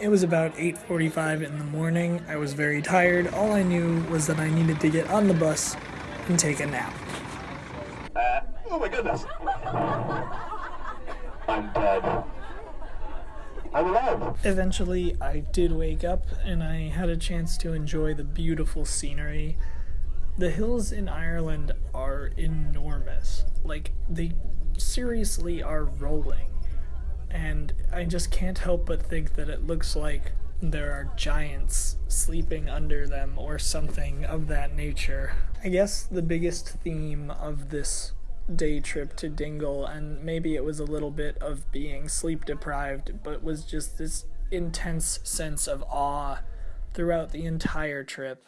It was about 8:45 in the morning. I was very tired. All I knew was that I needed to get on the bus and take a nap. Uh, oh my goodness. I'm dead. I'm alive. Eventually, I did wake up and I had a chance to enjoy the beautiful scenery. The hills in Ireland are enormous. Like, they seriously are rolling and I just can't help but think that it looks like there are giants sleeping under them or something of that nature. I guess the biggest theme of this day trip to Dingle, and maybe it was a little bit of being sleep deprived, but was just this intense sense of awe throughout the entire trip.